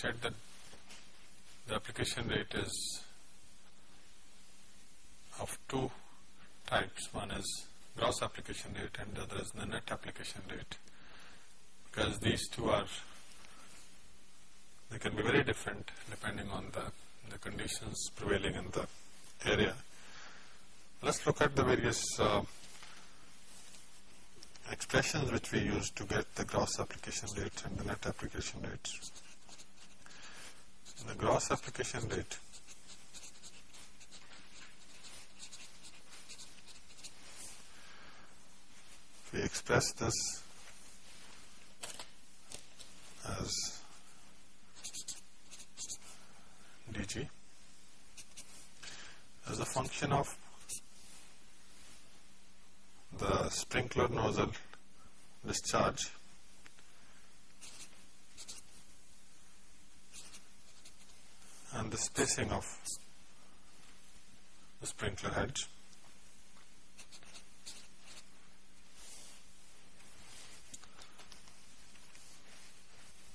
said that the application rate is of two types. One is gross application rate and the other is the net application rate because these two are they can be very different depending on the, the conditions prevailing in the area. Let's look at the various uh, expressions which we use to get the gross application rate and the net application rate. The gross application rate. We express this as dg as a function of the sprinkler nozzle discharge and the spacing of the sprinkler head.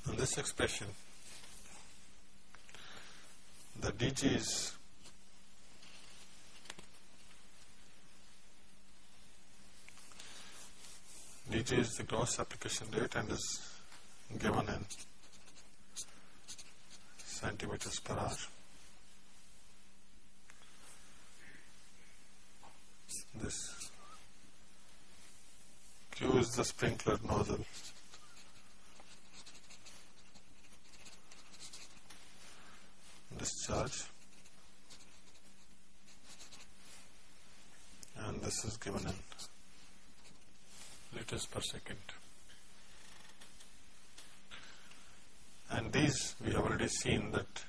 And this expression, the DG is DG is the gross application rate and is given in centimeters per hour. This Q is the sprinkler nozzle. Discharge and this is given in liters per second. And these we have already seen that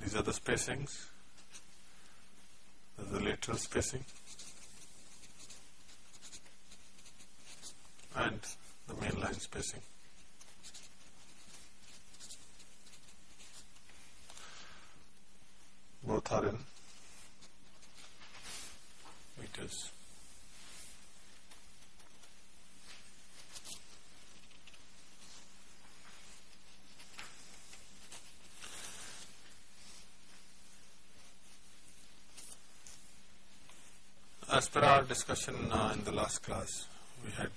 these are the spacings, the lateral spacing and the main line spacing. Both are in meters. As per our discussion uh, in the last class, we had,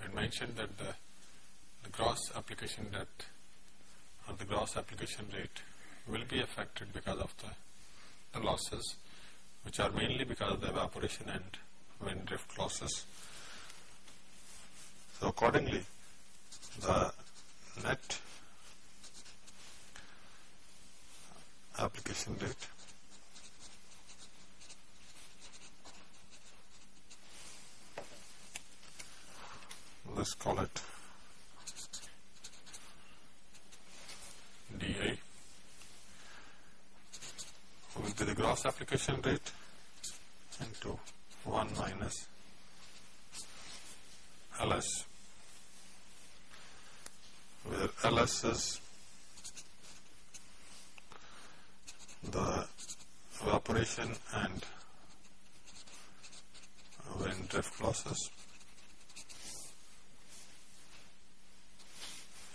had mentioned that the, the gross application depth or the gross application rate will be affected because of the, the losses, which are mainly because of the evaporation and wind drift losses. So accordingly, the net application rate let's call it dA will be the gross application rate into 1 minus LS where LS is the evaporation and wind drift losses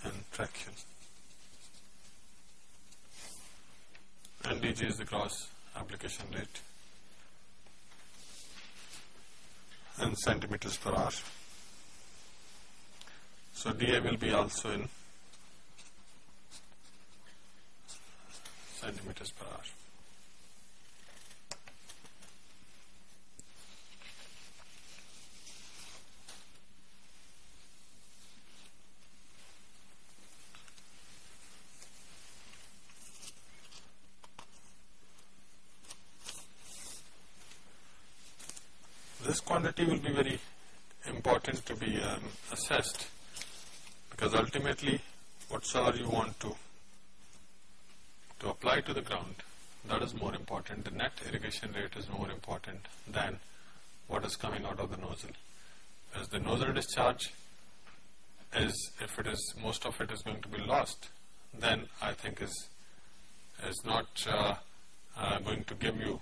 and traction. And dg is the gross application rate in centimeters per hour. So dA will be also in centimeters per hour. this quantity will be very important to be um, assessed because ultimately whatsoever you want to to apply to the ground that is more important the rate is more important than what is coming out of the nozzle as the nozzle discharge is if it is most of it is going to be lost then I think is is not uh, uh, going to give you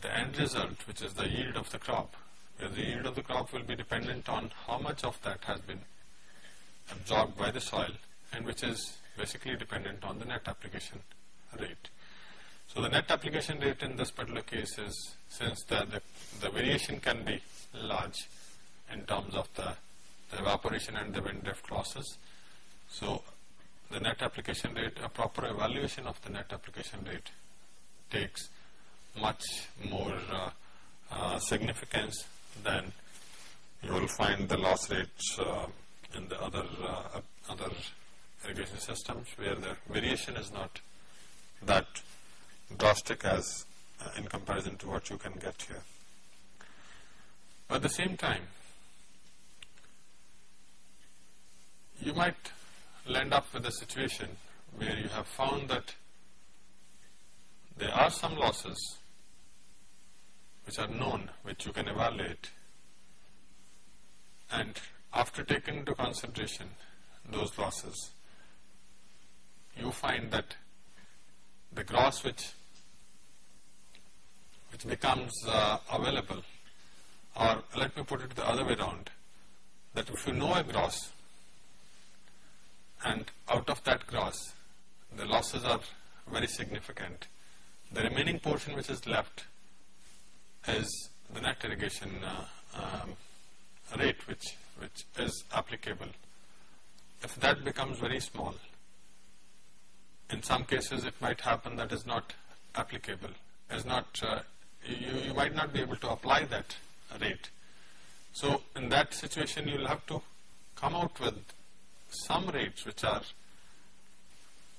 the end result, which is the yield of the crop. Because the yield of the crop will be dependent on how much of that has been absorbed by the soil and which is basically dependent on the net application rate. So the net application rate in this particular case is, since the, the, the variation can be large in terms of the, the evaporation and the wind drift losses. So the net application rate, a proper evaluation of the net application rate takes much more uh, uh, significance than you will find the loss rates uh, in the other uh, other irrigation systems where the variation is not that drastic as uh, in comparison to what you can get here. At the same time, you might land up with a situation where you have found that there are some losses which are known, which you can evaluate, and after taking into consideration those losses, you find that the gross which which becomes uh, available, or let me put it the other way around, that if you know a gross, and out of that gross, the losses are very significant, the remaining portion which is left is the net irrigation uh, um, rate which, which is applicable. If that becomes very small, in some cases it might happen that is not applicable, is not, uh, you, you might not be able to apply that rate. So in that situation you will have to come out with some rates which are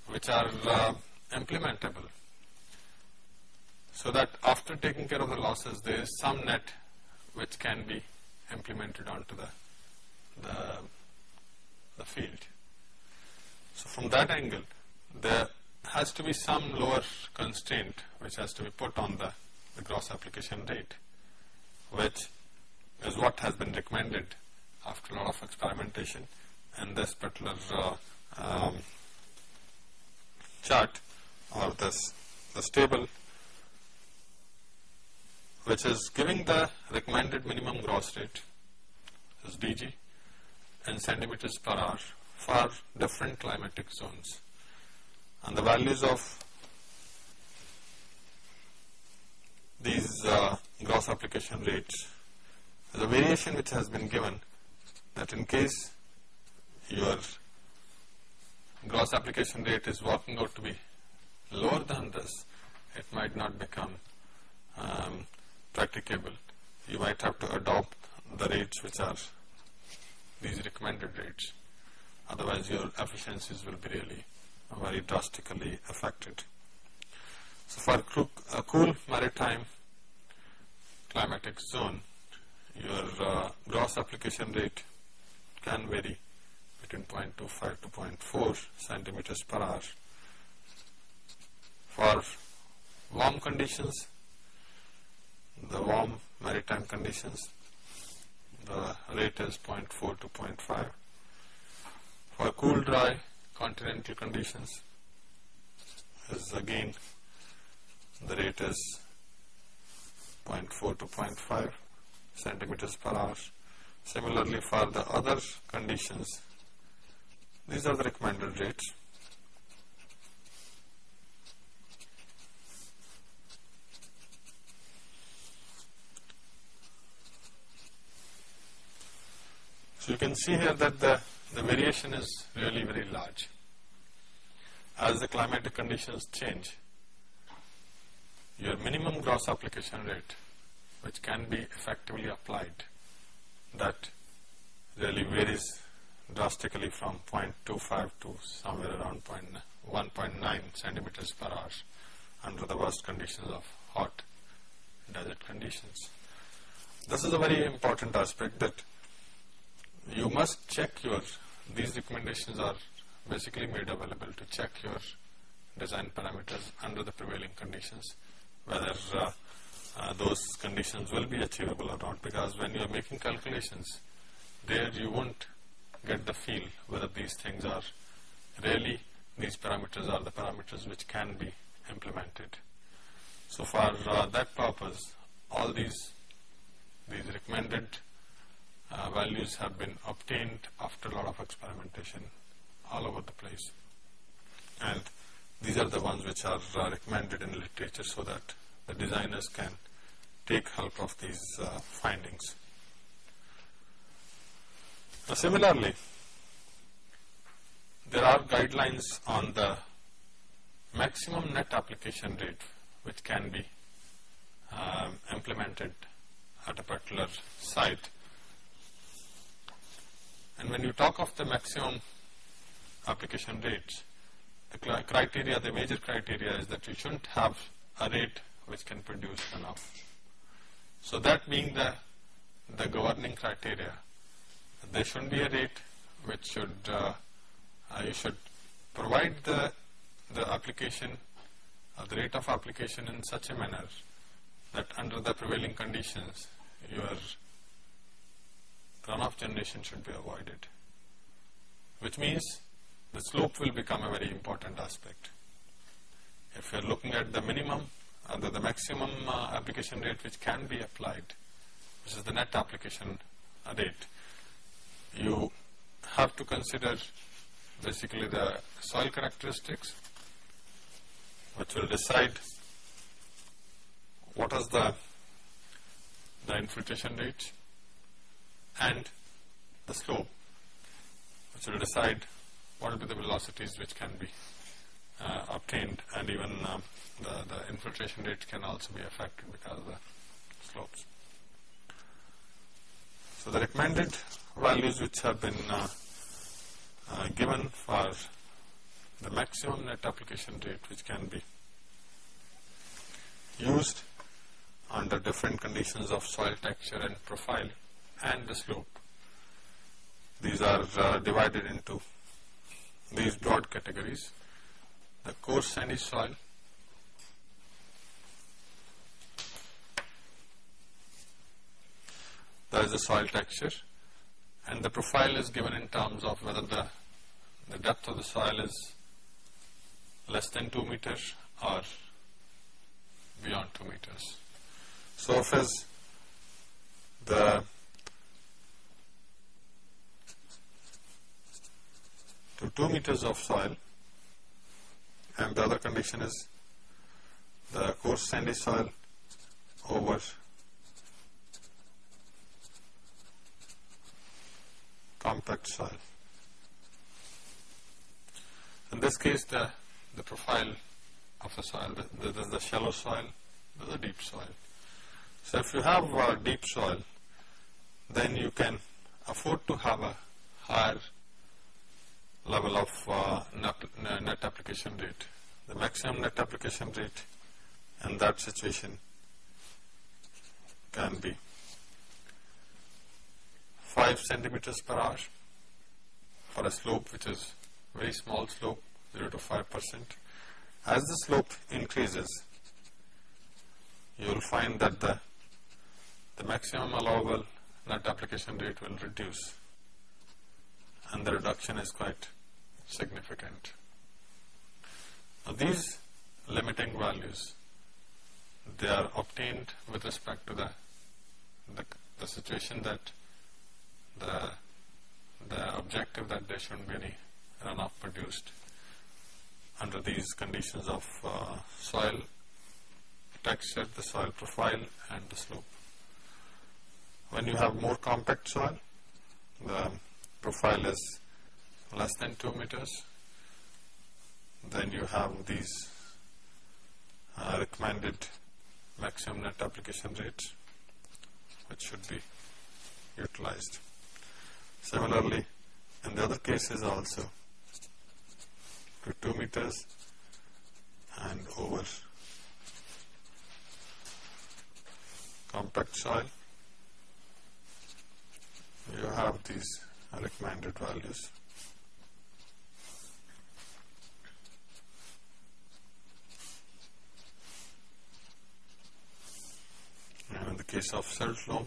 which are uh, implementable so that after taking care of the losses there is some net which can be implemented onto the the, the field. So from that angle there has to be some lower constraint which has to be put on the, the gross application rate which is what has been recommended after a lot of experimentation. In this particular uh, um, chart or this this table which is giving the recommended minimum gross rate is DG in centimeters per hour for different climatic zones and the values of these uh, gross application rates the variation which has been given that in case your gross application rate is working out to be lower than this, it might not become um, practicable. You might have to adopt the rates which are these recommended rates. Otherwise, your efficiencies will be really very drastically affected. So, for a cool maritime climatic zone, your uh, gross application rate can vary between 0.25 to 0.4 centimeters per hour. For warm conditions, the warm maritime conditions, the rate is 0.4 to 0.5. For cool dry continental conditions, is again the rate is 0.4 to 0.5 centimeters per hour. Similarly, for the other conditions, these are the recommended rates. So you can see here that the, the variation is really very large. As the climatic conditions change, your minimum gross application rate, which can be effectively applied, that really varies drastically from 0.25 to somewhere around 1.9 centimeters per hour under the worst conditions of hot desert conditions. This is a very important aspect that you must check your, these recommendations are basically made available to check your design parameters under the prevailing conditions, whether uh, uh, those conditions will be achievable or not because when you are making calculations, there you won't get the feel whether these things are really, these parameters are the parameters which can be implemented. So for uh, that purpose, all these these recommended uh, values have been obtained after a lot of experimentation all over the place. And these are the ones which are uh, recommended in literature so that the designers can take help of these uh, findings. Now similarly, there are guidelines on the maximum net application rate which can be um, implemented at a particular site. And when you talk of the maximum application rates, the criteria, the major criteria is that you shouldn't have a rate which can produce runoff. So that being the, the governing criteria, there shouldn't be a rate which should, uh, uh, you should provide the, the application, uh, the rate of application in such a manner that under the prevailing conditions, your runoff generation should be avoided, which means the slope will become a very important aspect. If you are looking at the minimum, uh, the, maximum uh, application rate which can be applied, which is the net application rate, you have to consider basically the soil characteristics, which will decide what is the the infiltration rate and the slope, which will decide what will be the velocities which can be uh, obtained and even um, the, the infiltration rate can also be affected because of the slopes. So the recommended values which have been uh, uh, given for the maximum net application rate which can be used under different conditions of soil texture and profile and the slope. These are uh, divided into these broad categories. The coarse sandy soil, there is the soil texture and the profile is given in terms of whether the, the depth of the soil is less than 2 meters or beyond 2 meters. So the to 2 meters of soil and the other condition is the coarse sandy soil over compact soil. In this case the, the profile of the soil, the, the, the shallow soil, the deep soil. So if you have uh, deep soil, then you can afford to have a higher level of uh, net, net application rate. The maximum net application rate in that situation can be 5 centimeters per hour for a slope which is very small slope 0 to 5 percent. As the slope increases, you will find that the, the maximum allowable net application rate will reduce and the reduction is quite significant. Now these limiting values, they are obtained with respect to the, the, the situation that the, the objective that there shouldn't be any runoff produced under these conditions of uh, soil texture, the soil profile and the slope. When you have more compact soil, the profile is less than 2 meters, then you have these uh, recommended maximum net application rates which should be utilized. Similarly, in the other cases also to 2 meters and over compact soil, you have these recommended values. Of silt loam.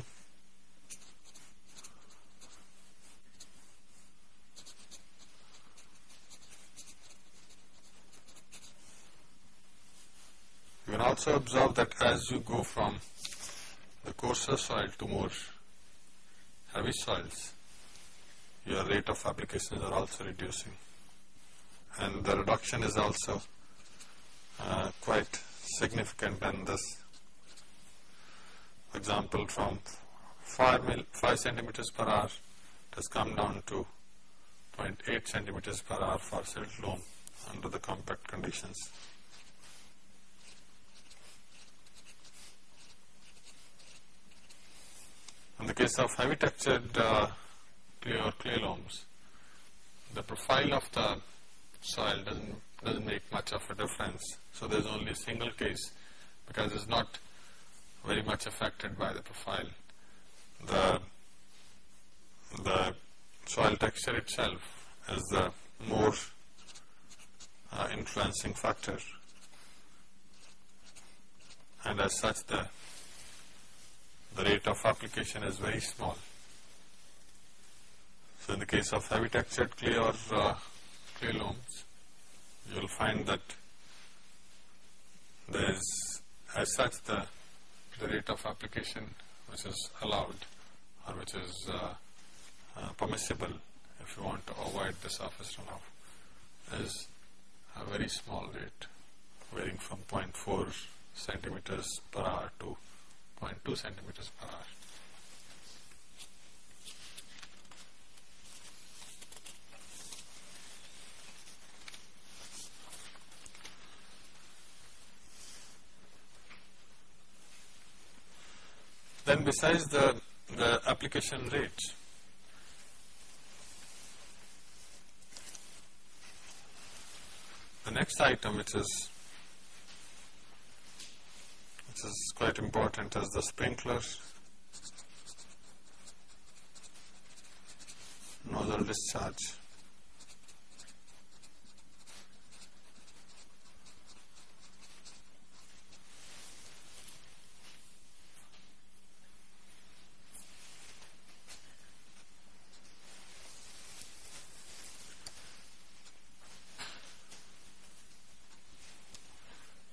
You can also observe that as you go from the coarser soil to more heavy soils, your rate of applications are also reducing. And the reduction is also uh, quite significant than this. Example, from 5, mil, 5 centimeters per hour, it has come down to 0.8 centimeters per hour for silt loam under the compact conditions. In the case of heavy textured uh, clay or clay loams, the profile of the soil doesn't doesn't make much of a difference. So there's only a single case because it's not very much affected by the profile. The the soil texture itself is the more uh, influencing factor and as such the the rate of application is very small. So in the case of heavy textured clay or uh, clay loams, you will find that there is as such the, the rate of application which is allowed or which is uh, uh, permissible if you want to avoid the surface runoff is a very small rate varying from 0.4 centimeters per hour to 0.2 centimeters per hour. Then besides the, the application rate, the next item which is which is quite important is the sprinklers nozzle discharge.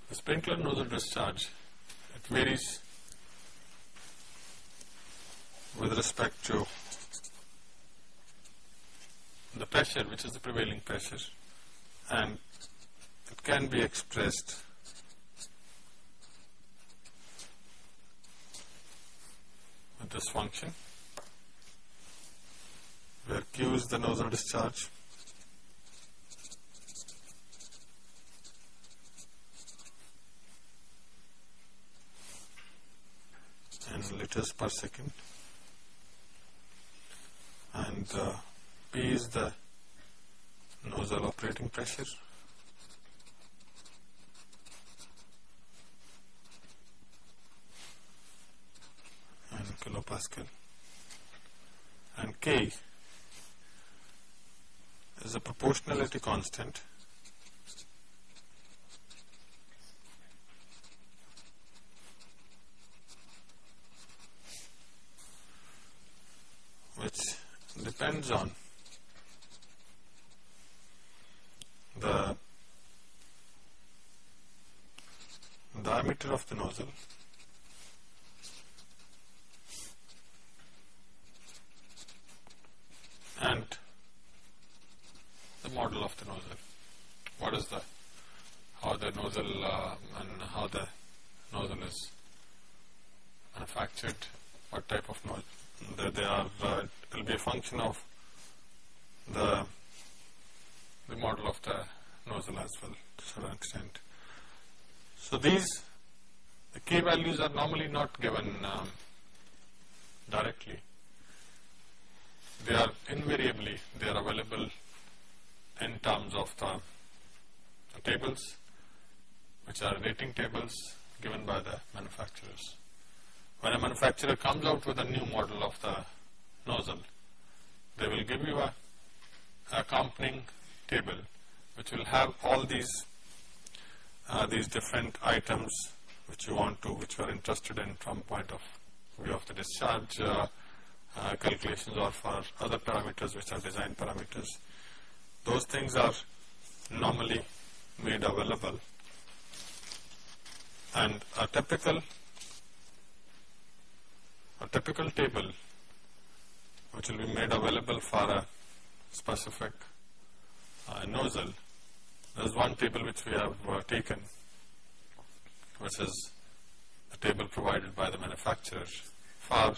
The discharge, it varies with respect to the pressure, which is the prevailing pressure, and it can be expressed with this function, where Q is the nozzle discharge, liters per second. And uh, P is the nozzle operating pressure. And kilopascal. And K is a proportionality constant which depends on. The diameter of the nozzle and the model of the nozzle. What is the how the nozzle uh, and how the nozzle is manufactured, what type of nozzle that they are uh, it will be a function of the the model of the nozzle as well to a certain extent. So these the k values are normally not given um, directly. They are invariably they are available in terms of the, the tables which are rating tables given by the manufacturers when a manufacturer comes out with a new model of the nozzle, they will give you a accompanying table which will have all these uh, these different items which you want to, which you are interested in from point of view of the discharge uh, uh, calculations or for other parameters which are design parameters. Those things are normally made available and a typical a typical table which will be made available for a specific uh, nozzle. There is one table which we have uh, taken which is the table provided by the manufacturer for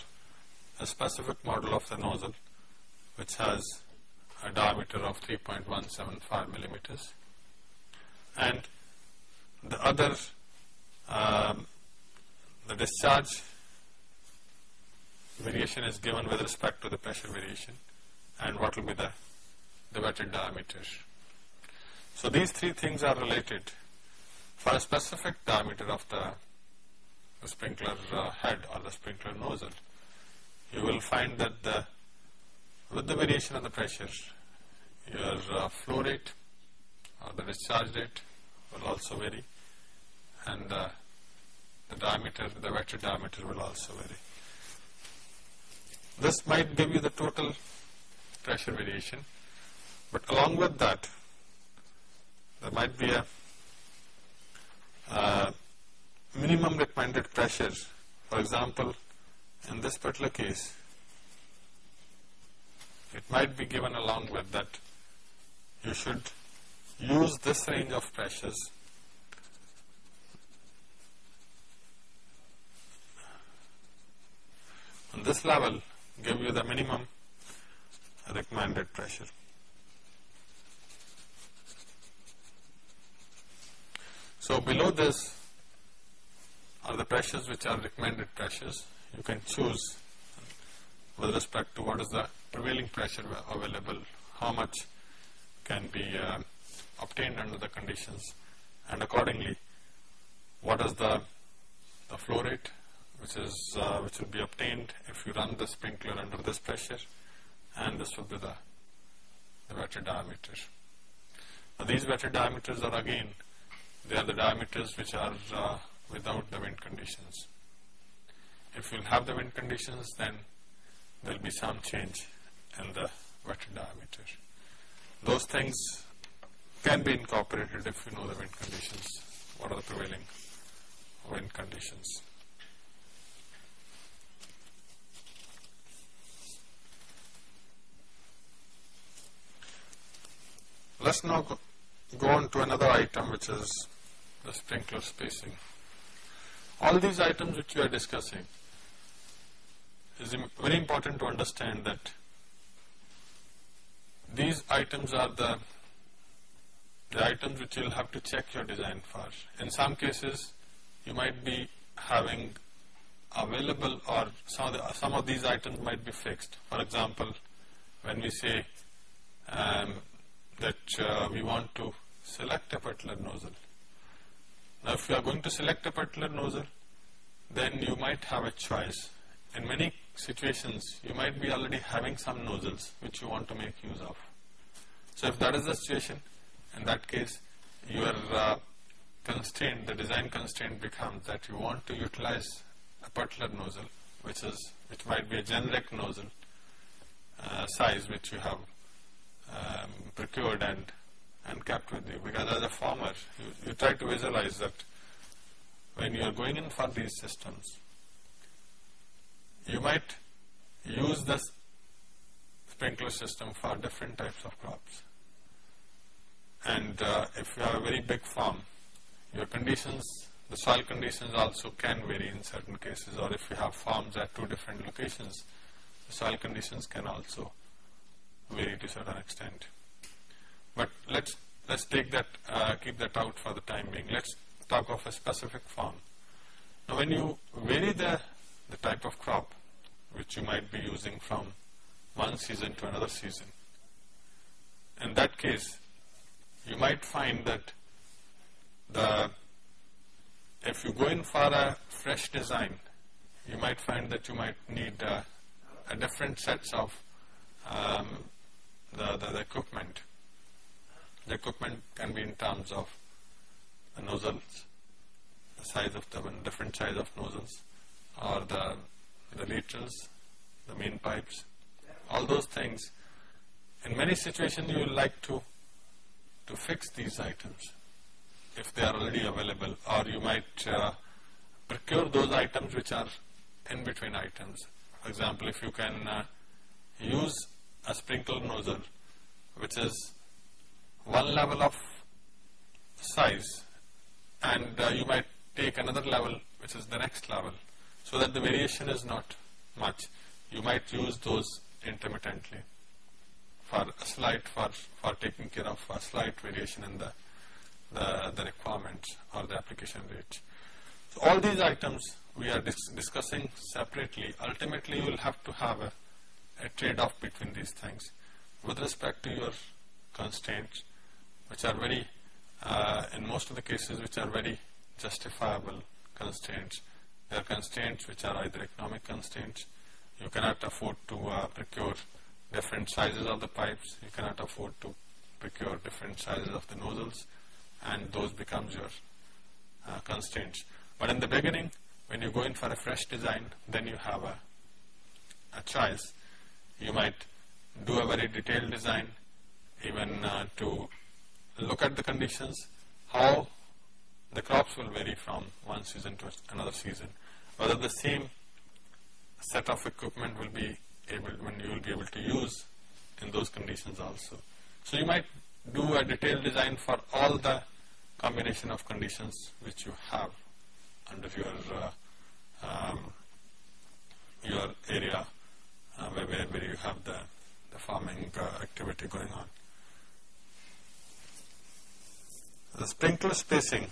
a specific model of the nozzle which has a diameter of 3.175 millimeters and the other um, the discharge variation is given with respect to the pressure variation and what will be the, the wetted diameter. So these three things are related for a specific diameter of the, sprinkler uh, head or the sprinkler nozzle. You will find that the with the variation of the pressure your uh, flow rate or the discharge rate will also vary and uh, the diameter, the wetted diameter will also vary. This might give you the total pressure variation, but along with that, there might be a uh, minimum recommended pressure. For example, in this particular case, it might be given along with that you should use this range of pressures on this level give you the minimum recommended pressure. So below this are the pressures which are recommended pressures. You can choose with respect to what is the prevailing pressure available, how much can be uh, obtained under the conditions and accordingly what is the, the flow rate which is uh, which will be obtained if you run the sprinkler under this pressure and this will be the, the diameter. Now these wetted diameters are again they are the diameters which are uh, without the wind conditions. If you have the wind conditions then there will be some change in the wetted diameter. Those things can be incorporated if you know the wind conditions, what are the prevailing wind conditions. Let's now go on to another item which is the sprinkler spacing. All these items which we are discussing is very important to understand that these items are the the items which you'll have to check your design for. In some cases, you might be having available or some of, the, some of these items might be fixed. For example, when we say um, that uh, we want to select a particular nozzle. Now if you are going to select a particular nozzle, then you might have a choice. In many situations, you might be already having some nozzles which you want to make use of. So if that is the situation, in that case, your uh, constraint, the design constraint becomes that you want to utilize a particular nozzle, which is which might be a generic nozzle uh, size which you have um, procured and and kept with you. Because as a farmer, you, you try to visualize that when you are going in for these systems, you might use this sprinkler system for different types of crops. And uh, if you have a very big farm, your conditions, the soil conditions also can vary in certain cases or if you have farms at two different locations, the soil conditions can also vary to a certain extent. But let's let's take that, uh, keep that out for the time being. Let's talk of a specific farm. Now, when you vary the the type of crop which you might be using from one season to another season, in that case, you might find that the if you go in for a fresh design, you might find that you might need uh, a different sets of um, the, the, the, equipment. The equipment can be in terms of the nozzles, the size of the different size of nozzles, or the the laterals, the main pipes, all those things. In many situations, you will like to to fix these items if they are already available, or you might uh, procure those items which are in between items. For example, if you can uh, use a sprinkler nozzle which is one level of size and uh, you might take another level which is the next level so that the variation is not much. You might use those intermittently for a slight, for, for taking care of a slight variation in the, the, the requirements or the application rate. So all these items we are dis discussing separately. Ultimately, you will have to have a, a trade-off between these things with respect to your constraints, which are very, uh, in most of the cases, which are very justifiable constraints. There are constraints which are either economic constraints. You cannot afford to uh, procure different sizes of the pipes. You cannot afford to procure different sizes of the nozzles, and those becomes your uh, constraints. But in the beginning, when you go in for a fresh design, then you have a, a choice. You might do a very detailed design, even uh, to look at the conditions, how the crops will vary from one season to another season, whether the same set of equipment will be able, when you will be able to use in those conditions also. So you might do a detailed design for all the combination of conditions which you have under your uh, um, your area uh, where, where you have the, the farming uh, activity going on. The sprinkler spacing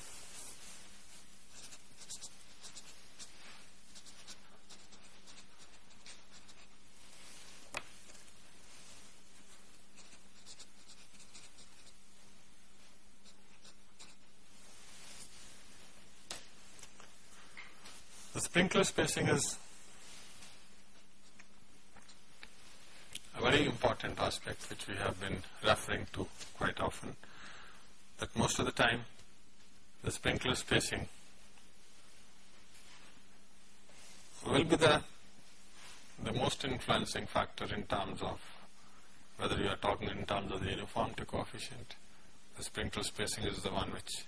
The sprinkler spacing is a very important aspect which we have been referring to quite often. That most of the time the sprinkler spacing will be the, the most influencing factor in terms of whether you are talking in terms of the uniformity coefficient. The sprinkler spacing is the one which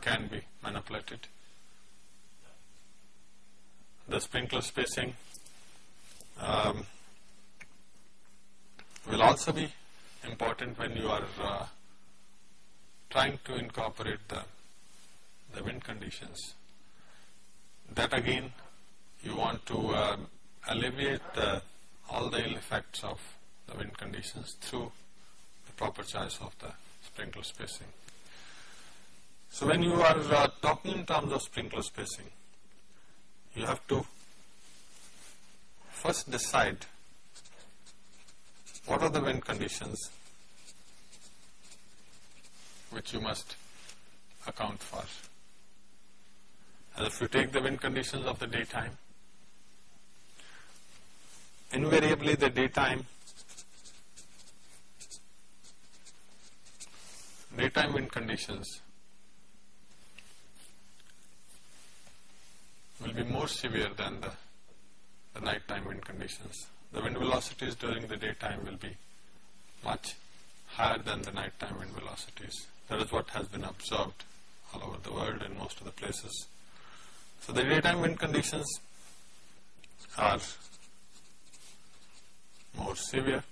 can be manipulated the sprinkler spacing um, will also be important when you are uh, trying to incorporate the, the wind conditions. That again you want to uh, alleviate the, all the ill effects of the wind conditions through the proper choice of the sprinkler spacing. So when you are uh, talking in terms of sprinkler spacing, you have to first decide what are the wind conditions which you must account for. And if you take the wind conditions of the daytime, invariably the daytime daytime wind conditions will be more severe than the, the nighttime wind conditions. The wind velocities during the daytime will be much higher than the nighttime wind velocities. That is what has been observed all over the world in most of the places. So the daytime wind conditions are more severe.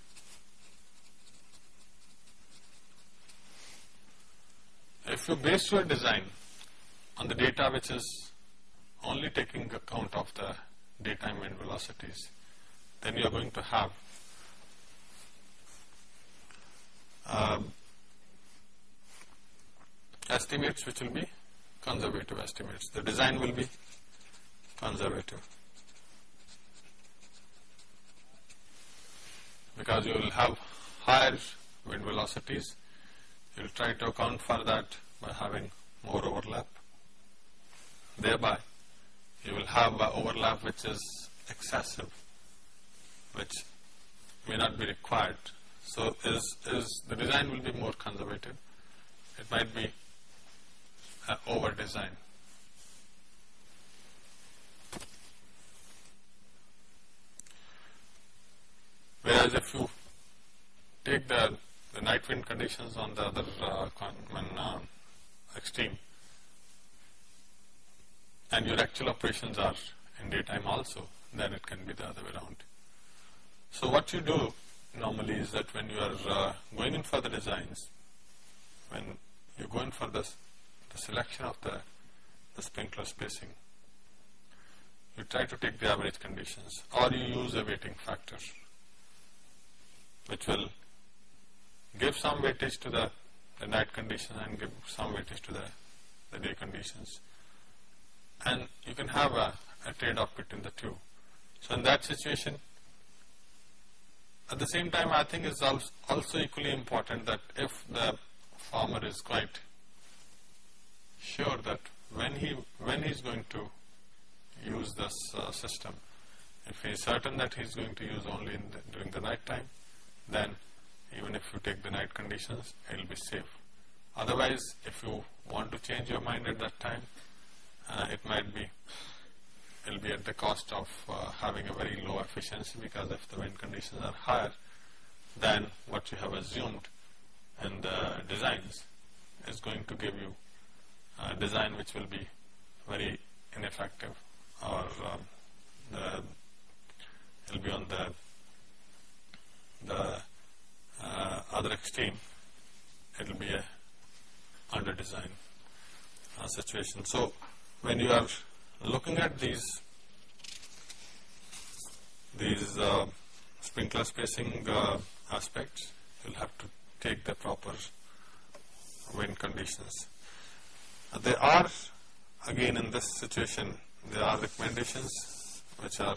If you base your design on the data which is only taking account of the daytime wind velocities, then you are going to have um, estimates which will be conservative estimates. The design will be conservative because you will have higher wind velocities. You will try to account for that by having more overlap. Thereby, you will have overlap which is excessive, which may not be required. So is, is the design will be more conservative. It might be an over design. Whereas if you take the, the night wind conditions on the other uh, uh, extreme, and your actual operations are in daytime also, then it can be the other way around. So what you do normally is that when you are uh, going in for the designs, when you go in for the, the selection of the, the sprinkler spacing, you try to take the average conditions or you use a weighting factor which will give some weightage to the, the night condition and give some weightage to the, the day conditions. And you can have a, a trade-off between the two. So in that situation, at the same time, I think it's also equally important that if the farmer is quite sure that when he when he's going to use this uh, system, if he is certain that he's going to use only the, during the night time, then even if you take the night conditions, it will be safe. Otherwise, if you want to change your mind at that time, uh, it might be it will be at the cost of uh, having a very low efficiency because if the wind conditions are higher than what you have assumed in the designs is going to give you a design which will be very ineffective or um, the, it will be on the the uh, other extreme it will be a under design uh, situation. So when you are looking at these these uh, sprinkler spacing uh, aspects, you'll have to take the proper wind conditions. There are, again in this situation, there are recommendations which are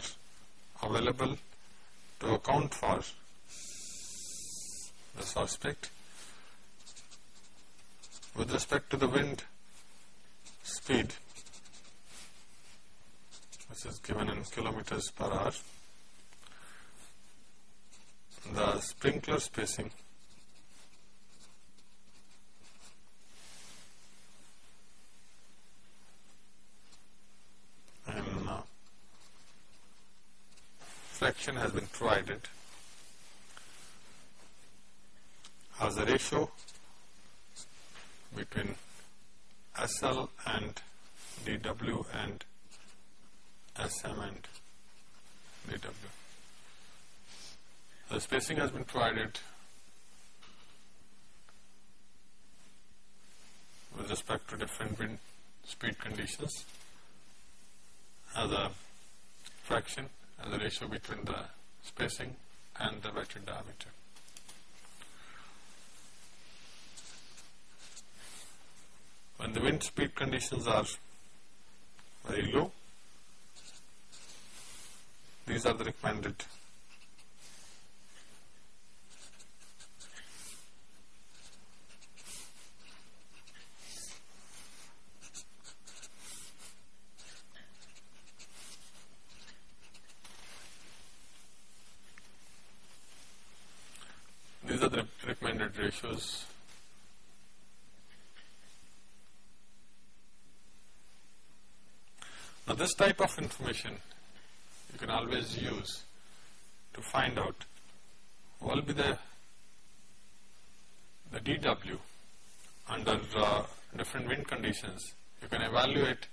available to account for this aspect. With respect to the wind speed, which is given in kilometers per hour. The sprinkler spacing and uh, has been provided as a ratio between SL and DW and SM and DW. The spacing has been provided with respect to different wind speed conditions as a fraction, as a ratio between the spacing and the wetted diameter. When the wind speed conditions are very low, these are the recommended these are the recommended ratios now this type of information you can always use to find out what will be the the DW under uh, different wind conditions. You can evaluate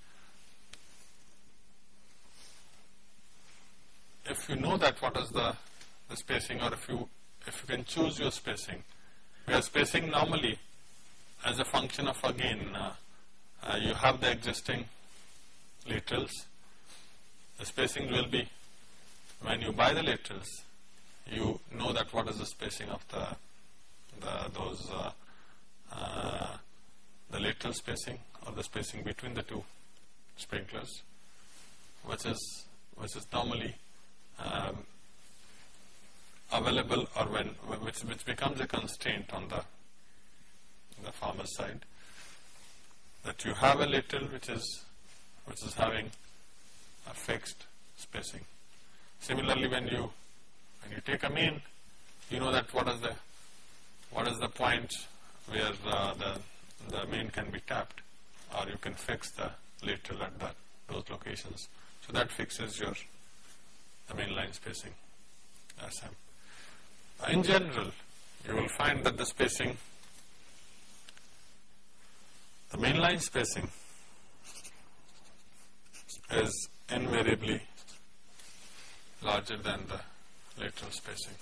if you know that what is the, the spacing or if you if you can choose your spacing. Because spacing normally as a function of again uh, uh, you have the existing laterals the spacing will be when you buy the laterals you know that what is the spacing of the, the those uh, uh, the lateral spacing or the spacing between the two sprinklers which is which is normally um, available or when which, which becomes a constraint on the the farmer's side that you have a lateral which is which is having a fixed spacing. Similarly, when you when you take a mean, you know that what is the what is the point where uh, the the mean can be tapped, or you can fix the lateral at that those locations. So that fixes your the main line spacing SM. In general, you will find that the spacing, the main line spacing is invariably larger than the lateral spacing.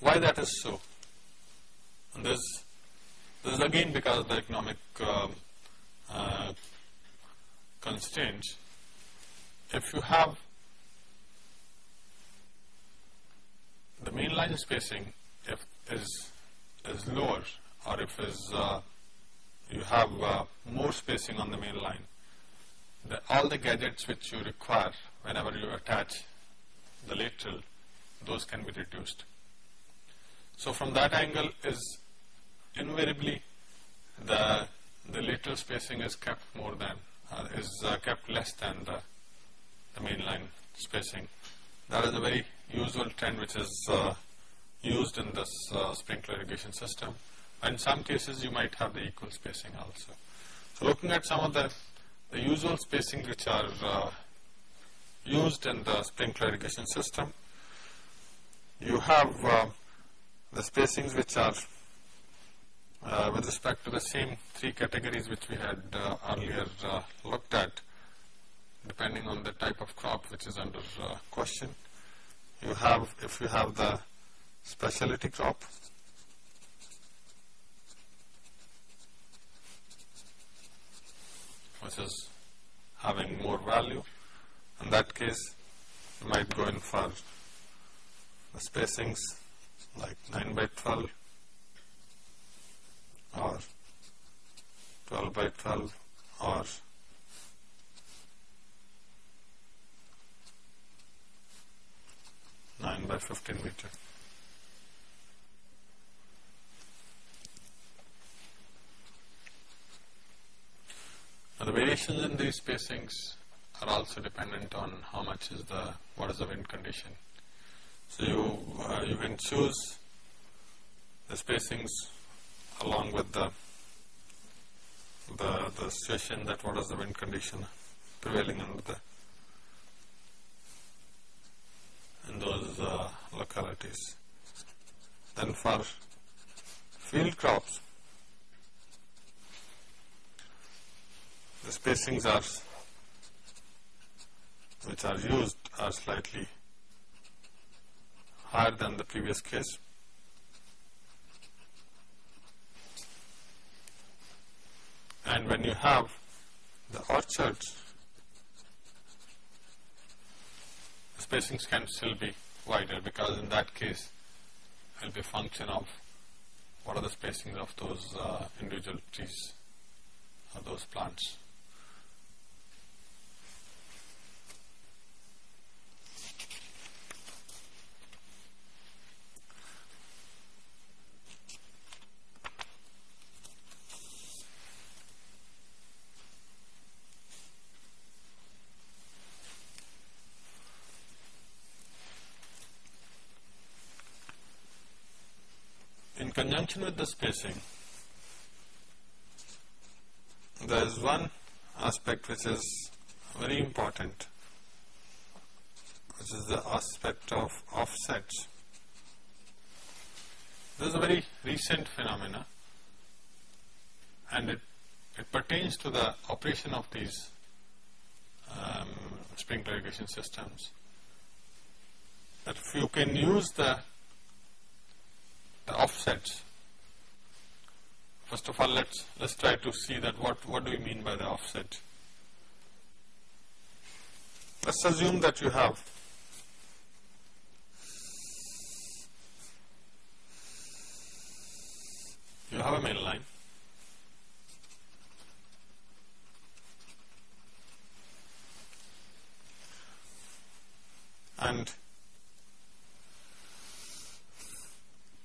Why that is so? And this, this is again because of the economic um, uh, constraints. If you have the main line spacing if is is lower or if is uh, you have uh, more spacing on the main line, the, all the gadgets which you require whenever you attach the lateral, those can be reduced. So from that angle is invariably the the lateral spacing is kept more than uh, is uh, kept less than the, the main line spacing. That is a very usual trend which is uh, used in this uh, sprinkler irrigation system. In some cases, you might have the equal spacing also. So, looking at some of the, the usual spacing which are uh, used in the sprinkler irrigation system, you have uh, the spacings which are uh, with respect to the same three categories which we had uh, earlier looked at depending on the type of crop which is under question. You have, if you have the specialty crop, which is having more value, in that case you might go in for the spacings like 9 by 12 or 12 by 12 or nine by fifteen meter. Now the variations in these spacings are also dependent on how much is the what is the wind condition. So you uh, you can choose the spacings along with the the the situation that what is the wind condition prevailing in the in those uh, localities. Then for field crops, the spacings are which are used are slightly higher than the previous case. And when you have the orchards, spacings can still be wider because in that case it will be a function of what are the spacings of those uh, individual trees or those plants. With the spacing, there is one aspect which is very important, which is the aspect of offsets. This is a very recent phenomena and it, it pertains to the operation of these um, sprinkler irrigation systems. That if you can use the the offsets. First of all, let's let's try to see that what what do we mean by the offset. Let's assume that you have you have a main line and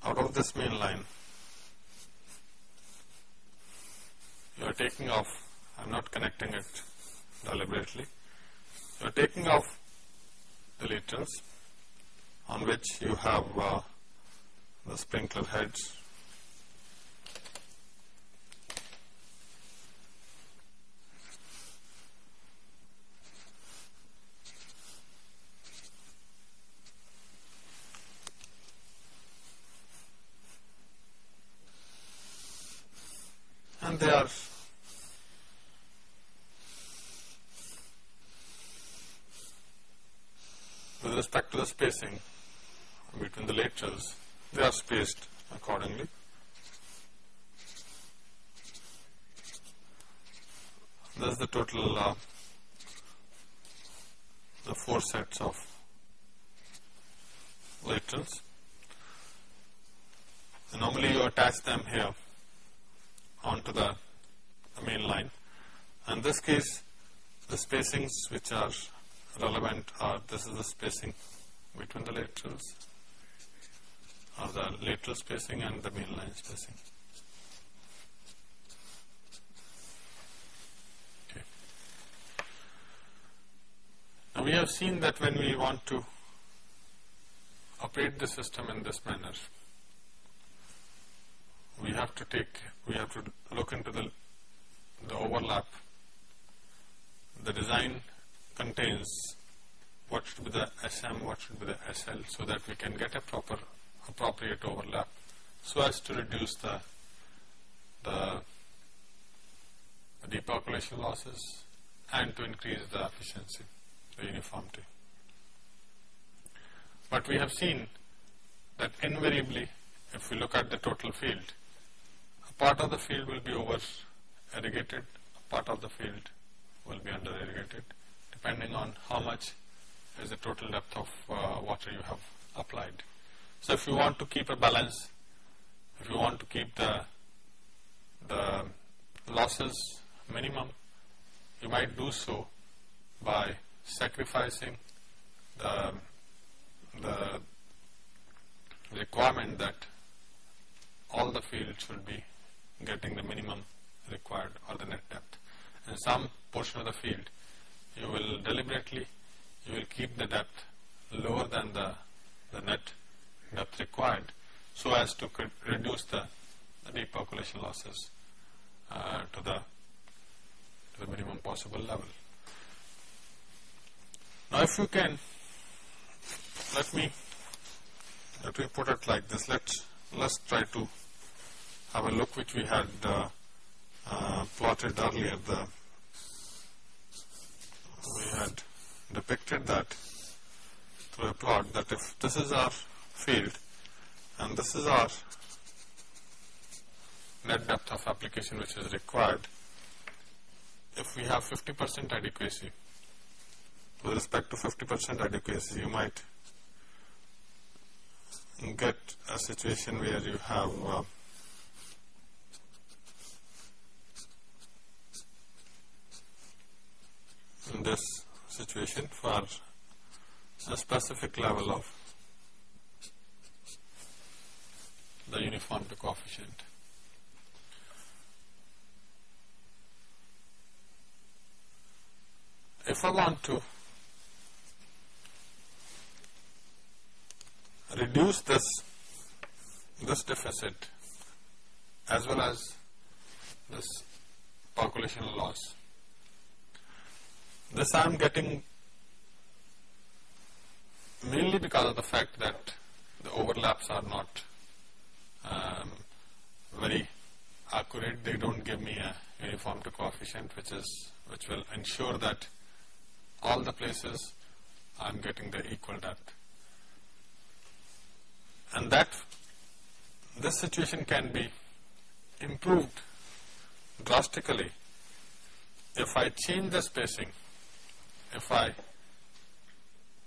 out of this main line you are taking off. I am not connecting it deliberately. You are taking off the laterals on which you have uh, the sprinkler heads are with respect to the spacing between the laterals, they are spaced accordingly. That's the total, uh, the four sets of. And normally you attach them here onto the, the main line. In this case, the spacings which are relevant are this is the spacing between the laterals or the lateral spacing and the main line spacing. Okay. Now we have seen that when we want to operate the system in this manner, we have to take, we have to look into the, the overlap. The design contains should be the SM, should be the SL, so that we can get a proper, appropriate overlap, so as to reduce the, the, the deep percolation losses and to increase the efficiency, the uniformity. But we have seen that invariably, if we look at the total field, a part of the field will be over irrigated, a part of the field will be under irrigated, depending on how much is the total depth of uh, water you have applied. So if you want to keep a balance, if you want to keep the, the losses minimum, you might do so by sacrificing the the requirement that all the fields should be getting the minimum required or the net depth. In some portion of the field, you will deliberately, you will keep the depth lower than the, the net depth required so as to reduce the, the deep percolation losses uh, to, the, to the minimum possible level. Now if you can let me let me put it like this. Let's let's try to have a look which we had uh, uh, plotted earlier. The we had depicted that through a plot that if this is our field and this is our net depth of application which is required, if we have 50% adequacy, with respect to 50% adequacy, you might get a situation where you have uh, this situation for a specific level of the uniformity coefficient. If I want to reduce this, this deficit as well as this population loss. This I am getting mainly because of the fact that the overlaps are not um, very accurate. They don't give me a uniformity coefficient which is which will ensure that all the places I am getting the equal depth and that this situation can be improved drastically if I change the spacing, if I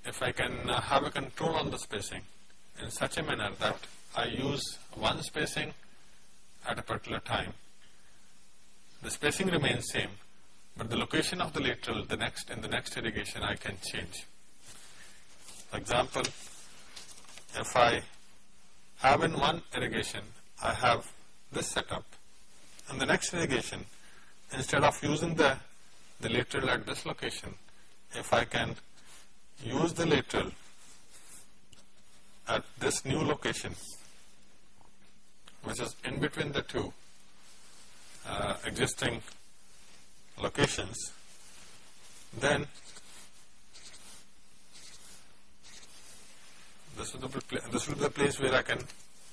if I can uh, have a control on the spacing in such a manner that I use one spacing at a particular time. The spacing remains same, but the location of the lateral, the next in the next irrigation, I can change. For example, if I have in one irrigation, I have this setup. And the next irrigation, instead of using the, the lateral at this location, if I can use the lateral at this new location, which is in between the two uh, existing locations, then this be this will be the place where I can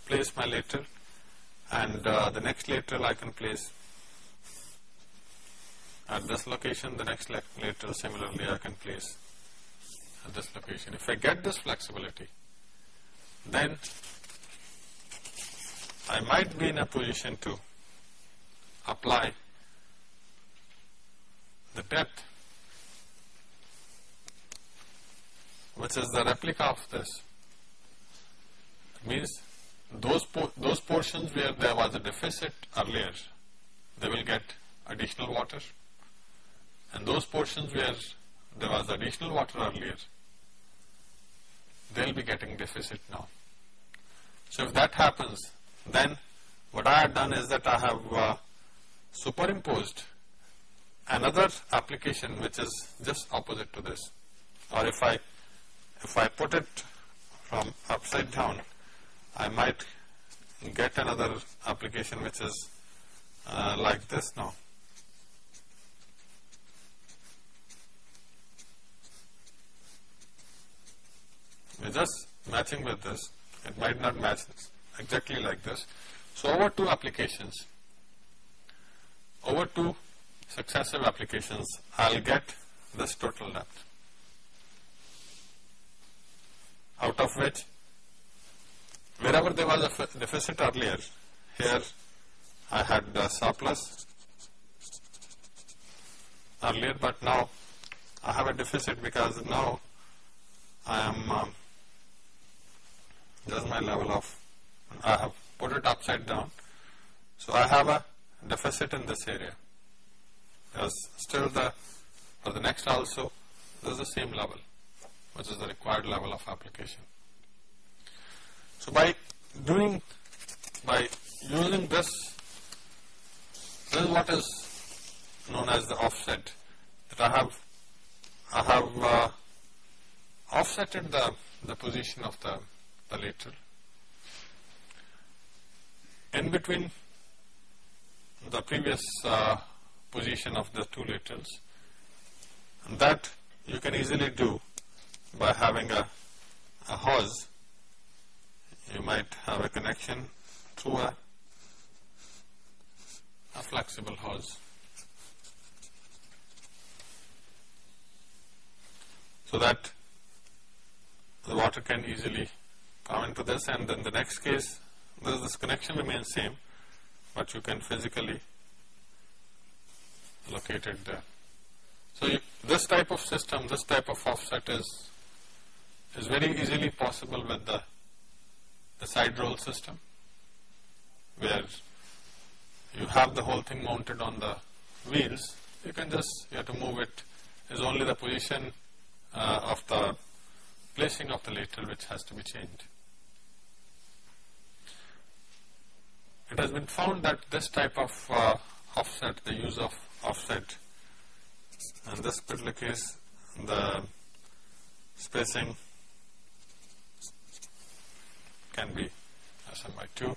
place my lateral and uh, the next lateral I can place at this location, the next lateral similarly I can place at this location. If I get this flexibility, then I might be in a position to apply the depth which is the replica of this. It means those, those portions where there was a deficit earlier, they will get additional water and those portions where there was additional water earlier, they will be getting deficit now. So if that happens, then what I have done is that I have uh, superimposed another application which is just opposite to this. Or if I, if I put it from upside down, I might get another application which is uh, like this now. We're just matching with this. It might not match exactly like this. So over two applications, over two successive applications, I'll get this total depth. Out of which, wherever there was a deficit earlier, here I had a surplus earlier, but now I have a deficit because now I am um, this is my level of, I have put it upside down. So I have a deficit in this area. Because still the, for the next also, this is the same level, which is the required level of application. So by doing, by using this, this is what is known as the offset, that I have, I have uh, offsetted the, the position of the the lateral. In between the previous uh, position of the two laterals, and that you can easily do by having a, a hose. You might have a connection through a, a flexible hose. So that the water can easily come into this and then the next case this, this connection remains same but you can physically locate it there. So you, this type of system, this type of offset is is very easily possible with the, the side roll system where you have the whole thing mounted on the wheels, you can just, you have to move it, is only the position uh, of the placing of the lateral which has to be changed. It has been found that this type of uh, offset, the use of offset, in this particular case, the spacing can be SM by 2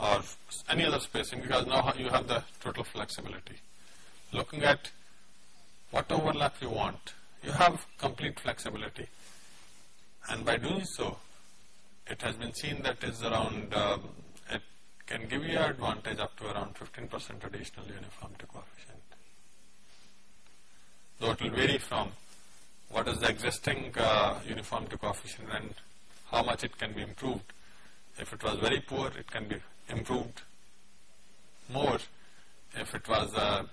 or any other spacing because now you have the total flexibility. Looking at what overlap you want, you have complete flexibility and by doing so, it has been seen that is around um, can give you an advantage up to around 15% additional uniformity coefficient. Though it will vary from what is the existing uh, uniformity coefficient and how much it can be improved. If it was very poor, it can be improved more. If it was a,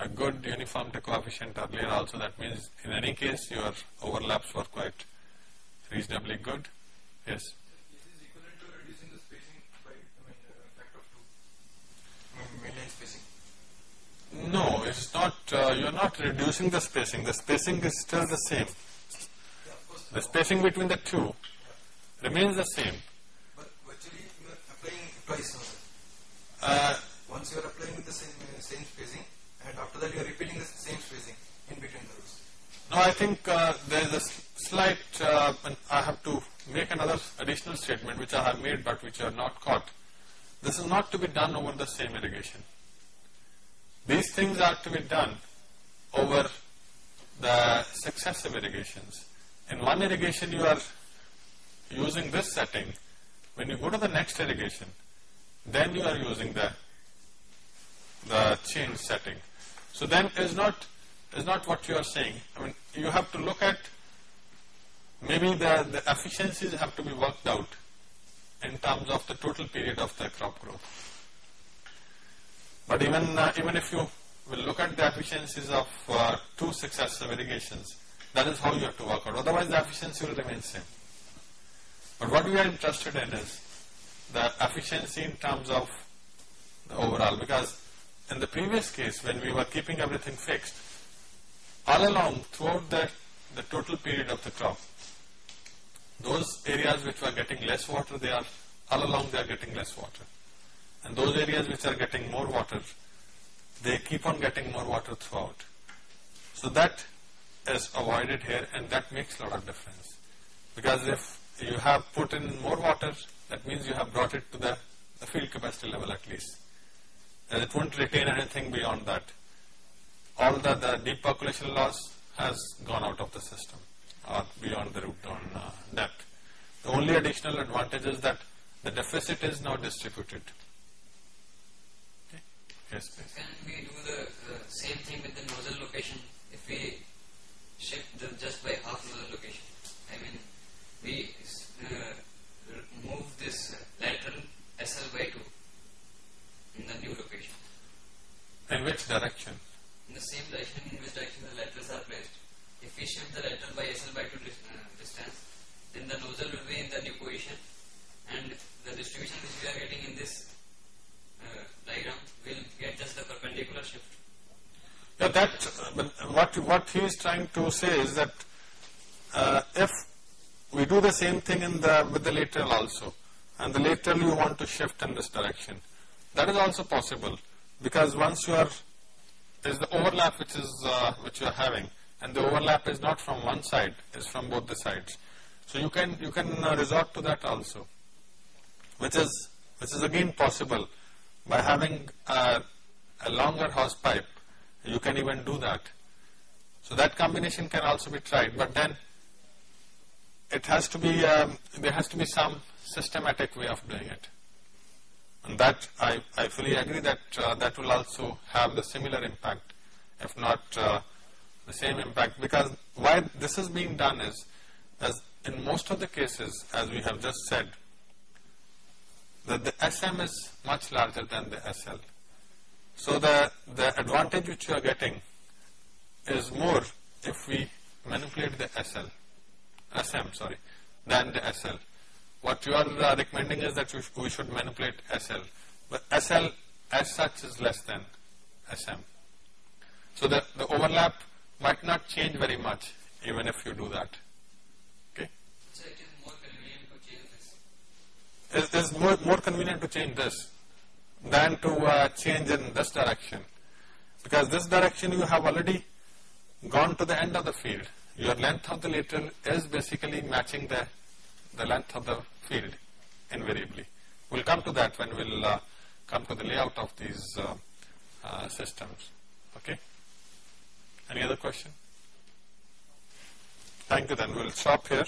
a good uniformity coefficient earlier also, that means in any case your overlaps were quite reasonably good. Yes. No, it's not, uh, you're not reducing the spacing. The spacing is still the same. The spacing between the two remains the same. But actually you are applying twice uh, Once you are applying the same, uh, same spacing and after that you are repeating the same spacing in between the rows. No, I think uh, there is a slight, uh, I have to make another additional statement which I have made but which are not caught. This is not to be done over the same irrigation. These things are to be done over the successive irrigations. In one irrigation you are using this setting. When you go to the next irrigation, then you are using the, the change setting. So then is not is not what you are saying. I mean, you have to look at maybe the, the efficiencies have to be worked out in terms of the total period of the crop growth. But even uh, even if you will look at the efficiencies of uh, two successive irrigations, that is how you have to work out. Otherwise, the efficiency will remain same. But what we are interested in is the efficiency in terms of the overall, because in the previous case, when we were keeping everything fixed, all along throughout the, the total period of the crop, those areas which were getting less water, they are all along they are getting less water. And those areas which are getting more water, they keep on getting more water throughout. So that is avoided here and that makes a lot of difference. Because if you have put in more water, that means you have brought it to the, the field capacity level at least. And it won't retain anything beyond that. All the, the deep percolation loss has gone out of the system or beyond the root zone uh, depth. The only additional advantage is that the deficit is now distributed. Yes, please. Can we do the uh, same thing with the nozzle location if we shift the just by half nozzle location? I mean, we uh, move this lateral SL by 2 in the new location. In which direction? In the same direction in which direction the laterals are placed. If we shift the lateral by SL by 2 dis uh, distance, then the nozzle will be in the new position and the distribution which we are getting in this uh, diagram will get just the perpendicular shift. Yeah, that, uh, what, what he is trying to say is that uh, if we do the same thing in the, with the lateral also, and the lateral you want to shift in this direction, that is also possible because once you are, there is the overlap which is, uh, which you are having, and the overlap is not from one side, is from both the sides. So you can, you can uh, resort to that also, which is, which is again possible by having a, a longer hose pipe, you can even do that. So that combination can also be tried, but then it has to be, um, there has to be some systematic way of doing it. And that, I, I fully agree that uh, that will also have the similar impact, if not uh, the same impact, because why this is being done is, as in most of the cases, as we have just said, that the SM is much larger than the SL. So the, the advantage which you are getting is more if we manipulate the SL, SM, sorry, than the SL. What you are uh, recommending is that sh we should manipulate SL, but SL as such is less than SM. So the, the overlap might not change very much even if you do that. Okay? So it is more convenient to change this. It is more, more convenient to change this than to uh, change in this direction. Because this direction you have already gone to the end of the field. Your length of the lateral is basically matching the, the length of the field invariably. We'll come to that when we'll uh, come to the layout of these uh, uh, systems. Okay? Any other question? Thank you then. We'll stop here.